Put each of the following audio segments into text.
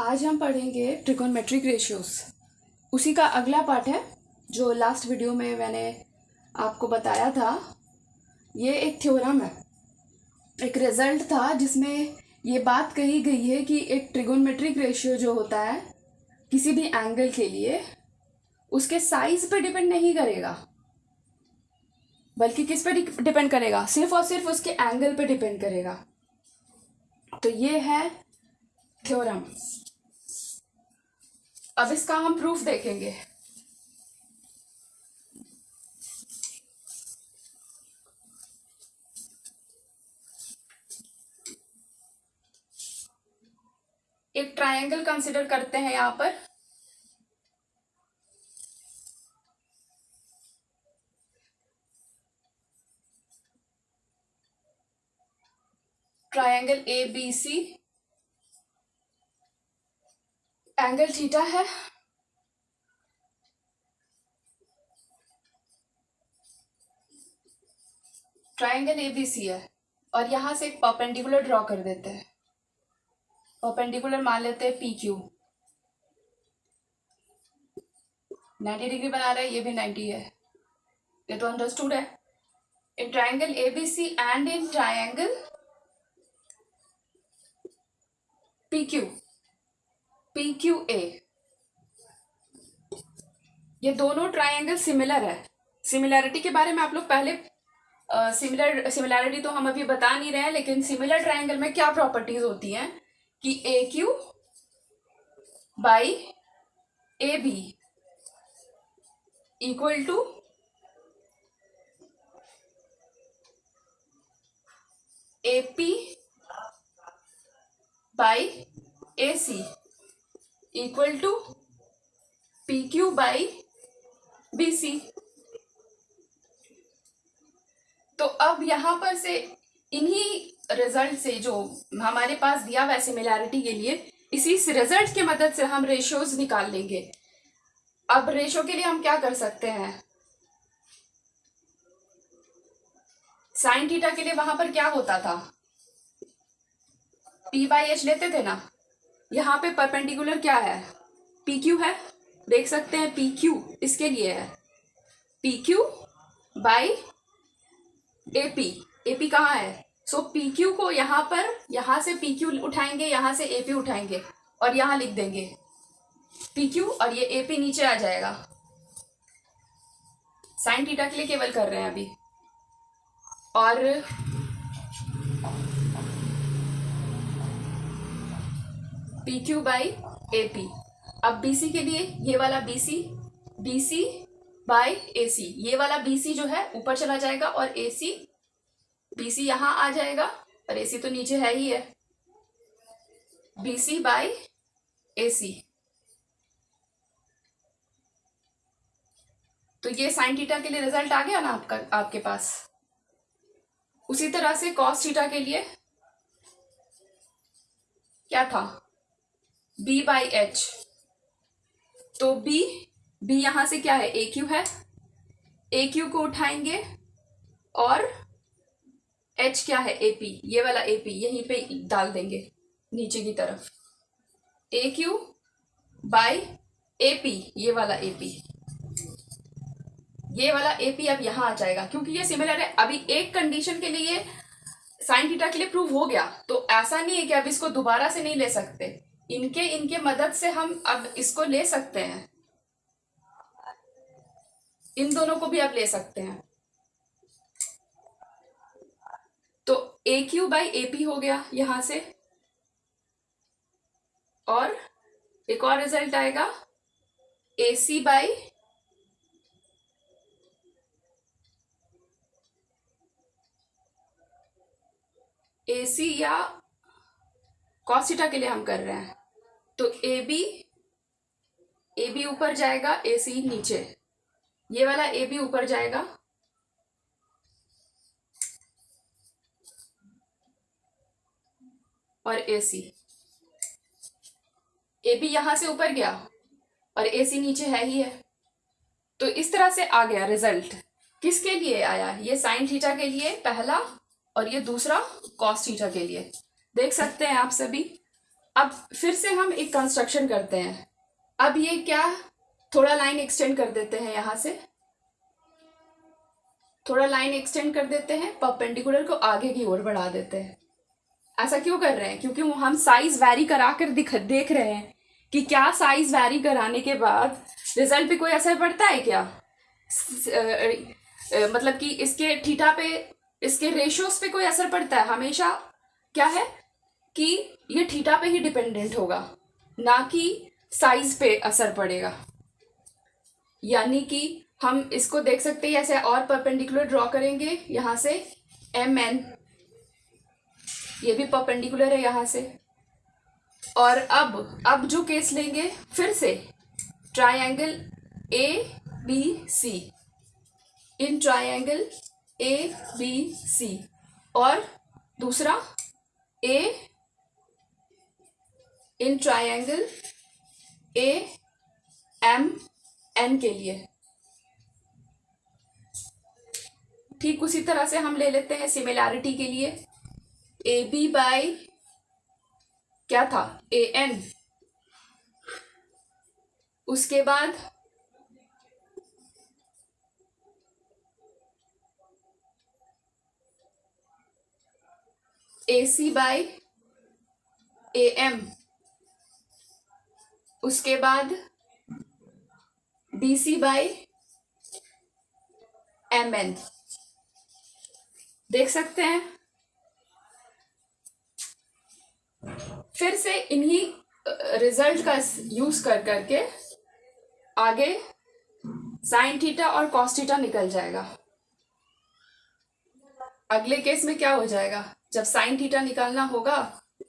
आज हम पढ़ेंगे ट्रिकोनमेट्रिक रेशियोस उसी का अगला पार्ट है, जो लास्ट वीडियो में मैंने आपको बताया था। ये एक थ्योरम है। एक रिज़ल्ट था जिसमें ये बात कही गई है कि एक ट्रिगोनमेट्रिक रेशियो जो होता है, किसी भी एंगल के लिए, उसके साइज़ पे डिपेंड नहीं करेगा। बल्कि किस पे डिपेंड करेगा? सिर्फ़ और सिर्फ़ उसके एंगल पे डिपेंड करेगा। तो ये है थ्योरम अब इसका हम प्रूफ देखेंगे। एक ट्रायंगल कंसिडर करते हैं यहाँ पर। Triangle A B C angle theta है। ट्राइंगल एबीसी है। और यहाँ से एक परपेंडिकुलर ड्रॉ कर देते हैं। परपेंडिकुलर मान लेते हैं पी क्यू। नाइन्टी डिग्री बना रहा है, ये भी नाइन्टी है। ये तो अंडरस्टूड है। In triangle A B C and in triangle P Q. P Q A ये दोनों ट्राइंगल सिमिलर है। सिमिलैरिटी के बारे में आप लोग पहले सिमिलर सिमिलैरिटी तो हम अभी बता नहीं रहे हैं, लेकिन सिमिलर ट्राइंगल में क्या प्रॉपर्टीज़ होती हैं? कि A Q by A B equal to A P by A C equal to P Q by B C तो अब यहाँ पर से इन्हीं रिज़ल्ट से जो हमारे पास दिया हुआ सिमिलैरिटी के लिए, इसी रिज़ल्ट की मदद से हम रेशियोज निकाल लेंगे। अब रेशो के लिए हम क्या कर सकते हैं? साइन थीटा के लिए वहाँ पर क्या होता था? पी बाई एच लेते थे ना? यहाँ पे परपेंडिकुलर क्या है? पी क्यू है। देख सकते हैं पी क्यू इसके लिए है? P Q by A P A P कहाँ है? सो पी क्यू को यहाँ पर, यहाँ से पी क्यू उठाएँगे, यहाँ से ए पी उठाएँगे और यहाँ लिख देंगे। पी क्यू और ये ए पी नीचे आ जाएगा। साइन थीटा के लिए केवल कर रहे हैं अभी। और P Q by A P अब बी सी के लिए ये वाला B C B C by A C ये वाला बी सी जो है, ऊपर चला जाएगा और ए सी बी सी यहाँ आ जाएगा और ए सी तो नीचे है ही है। बी सी बाई ए सी तो ये साइन थीटा के लिए रिज़ल्ट आ गया ना आपका, आपके पास? उसी तरह से कॉस थीटा के लिए क्या था? बी बाई एच तो बी बी यहाँ से क्या है? ए क्यू है। ए क्यू को उठाएँगे और एच क्या है? पी ये वाला पी यहीं पे डाल देंगे, नीचे की तरफ़। A Q by A P ये वाला ए पी ये वाला ए पी अब यहाँ आ जाएगा, क्योंकि ये सिमिलर है। अभी एक कंडीशन के लिए साइन थीटा के लिए प्रूव हो गया। तो ऐसा नहीं है कि अब इसको दोबारा से नहीं ले सकते। इनके इनके मदद से हम अब इसको ले सकते हैं। इन दोनों को भी अब ले सकते हैं। तो A Q by A P हो गया यहाँ से। और एक और रिज़ल्ट आएगा। ए सी बाई ए सी या कॉसिटा के लिए हम कर रहे हैं। तो ए बी ए बी ऊपर जाएगा, ए सी नीचे। ये वाला ए बी ऊपर जाएगा। और ए सी। ए बी यहाँ से ऊपर गया और ए सी नीचे है ही है। तो इस तरह से आ गया रिज़ल्ट। किसके लिए आया? ये साइन थीटा के लिए पहला और ये दूसरा कॉस थीटा के लिए। देख सकते हैं आप सभी। अब फिर से हम एक कंस्ट्रक्शन करते हैं। अब ये क्या? थोड़ा लाइन एक्सटेंड कर देते हैं यहाँ से। थोड़ा लाइन एक्सटेंड कर देते हैं परपेंडिकुलर को आगे की ओर बढ़ा देते हैं। ऐसा क्यों कर रहे हैं? क्योंकि हम साइज़ वैरी करा कर दिख, देख रहे हैं कि क्या साइज़ वैरी कराने के बाद रिज़ल्ट पे कोई असर पड़ता है क्या? मतलब कि इसके ठीठा पे, इसके रेशियोज पे कोई असर पड़ता है हमेशा? क्या है? कि ये थीटा पे ही डिपेंडेंट होगा, ना कि साइज़ पे असर पड़ेगा। यानी कि हम इसको देख सकते हैं, ऐसे और परपेंडिकुलर ड्रॉ करेंगे यहाँ से एम एन। ये भी परपेंडिकुलर है यहाँ से। और अब अब जो केस लेंगे, फिर से triangle A, B, C. In triangle A, B, C. और दूसरा A in triangle A M N के लिए। ठीक उसी तरह से हम ले लेते हैं सिमिलैरिटी के लिए। ए बी बाई क्या था? ए एन उसके बाद ए सी बाई ए एम उसके बाद B C by M N देख सकते हैं? फिर से इन्हीं रिज़ल्ट का यूज़ कर करके आगे साइन थीटा और कॉस थीटा निकल जाएगा। अगले केस में क्या हो जाएगा? जब साइन थीटा निकालना होगा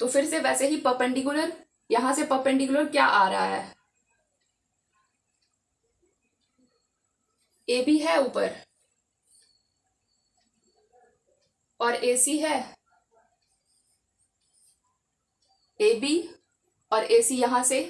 तो फिर से वैसे ही परपेंडिकुलर यहाँ से परपेंडिकुलर क्या आ रहा है? ए बी है ऊपर। और ए सी है। ए बी और ए सी यहाँ से।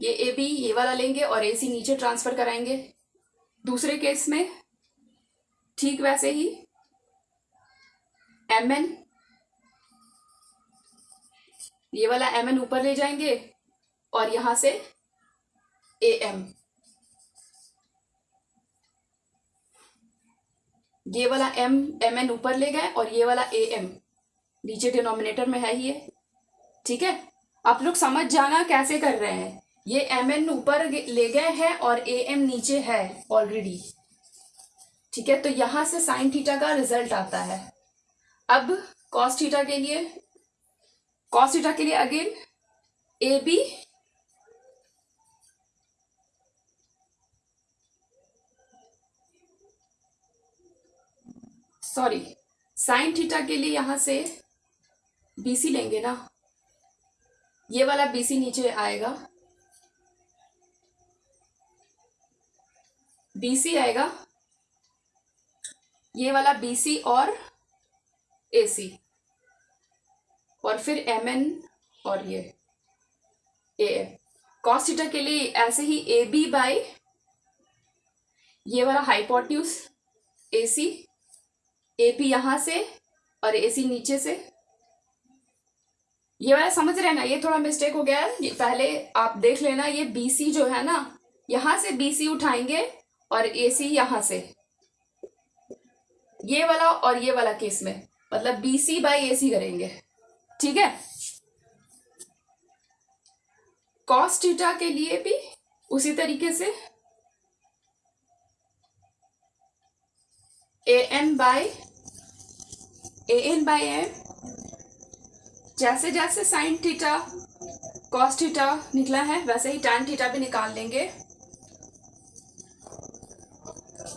ये ए बी ये वाला लेंगे और ए सी नीचे ट्रांसफ़र कराएँगे। दूसरे केस में ठीक वैसे ही। एम एन ये वाला एम एन ऊपर ले जाएँगे और यहाँ से ए एम ये वाला एम एम एन ऊपर ले गए और ये वाला ए एम नीचे डिनोमिनेटर में है ही है ठीक है? आप लोग समझ जाना कैसे कर रहे हैं। ये एम एन ऊपर ले गए हैं और ए एम नीचे है ऑलरेडी ठीक है? तो यहाँ से साइन थीटा का रिज़ल्ट आता है। अब कॉस थीटा के लिए कॉस थीटा के लिए again A B, sorry, sine theta के लिए यहाँ से बीसी लेंगे ना। ये वाला बीसी नीचे आएगा। बीसी आएगा। ये वाला बीसी और एसी और फिर एम एन और ये ए एम कॉस्टिटा के लिए ऐसे ही ए बी बाई ये वाला हाइपोट्यूस ए सी ए पी यहाँ से और ए सी नीचे से। ये वाला समझ रहे हैं ना? ये थोड़ा मिस्टेक हो गया है। पहले आप देख लेना, ये बी सी जो है ना, यहाँ से बी सी उठाएँगे और ए सी यहाँ से। ये वाला और ये वाला केस में मतलब बी सी बाई ए सी करेंगे। ठीक है? कॉस थीटा के लिए भी उसी तरीके से A N by A N by M जैसे जैसे साइन थीटा कॉस थीटा निकला है, वैसे ही टैन थीटा भी निकाल लेंगे।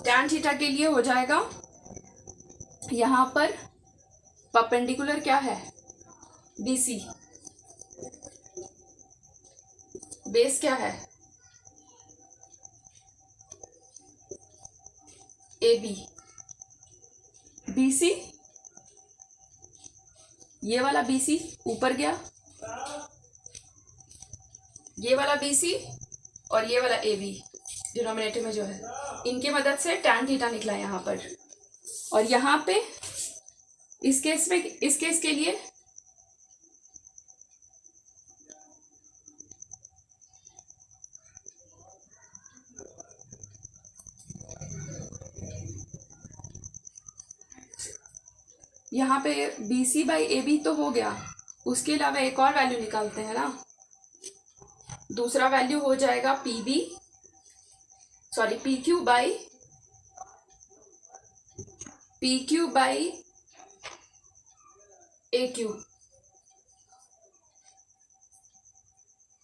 टैन थीटा के लिए हो जाएगा, यहाँ पर परपेंडिकुलर क्या है? बीसी बेस क्या है? ए बी बीसी ये वाला बीसी ऊपर गया। ये वाला बीसी और ये वाला ए बी डिनोमिनेटर में जो है। इनके मदद से टैन थीटा निकला यहाँ पर। और यहाँ पे इस केस में, इस केस के लिए यहाँ पे B C by A B तो हो गया। उसके अलावा एक और वैल्यू निकालते हैं ना। दूसरा वैल्यू हो जाएगा P B sorry P Q by P Q by A Q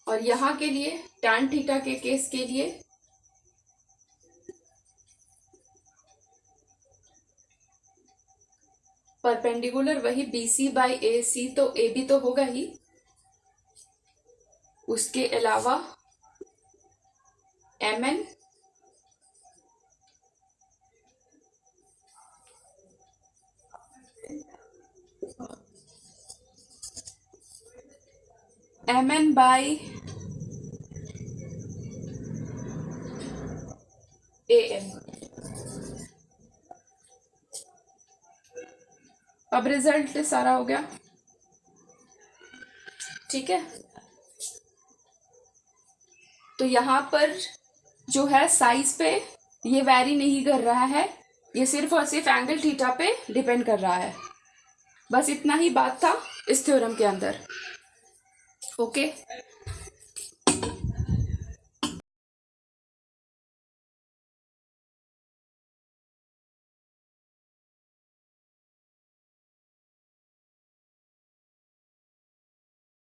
और यहाँ के लिए टैन थीटा के केस के लिए परपेंडिकुलर वही बी सी बाई ए सी तो ए बी तो होगा ही। उसके अलावा M N M N by A M अब रिज़ल्ट सारा हो गया। ठीक है? तो यहाँ पर जो है साइज़ पे ये वैरी नहीं कर रहा है। ये सिर्फ़ और सिर्फ़ एंगल थीटा पे डिपेंड कर रहा है। बस इतना ही बात था इस थ्योरम के अंदर। ओके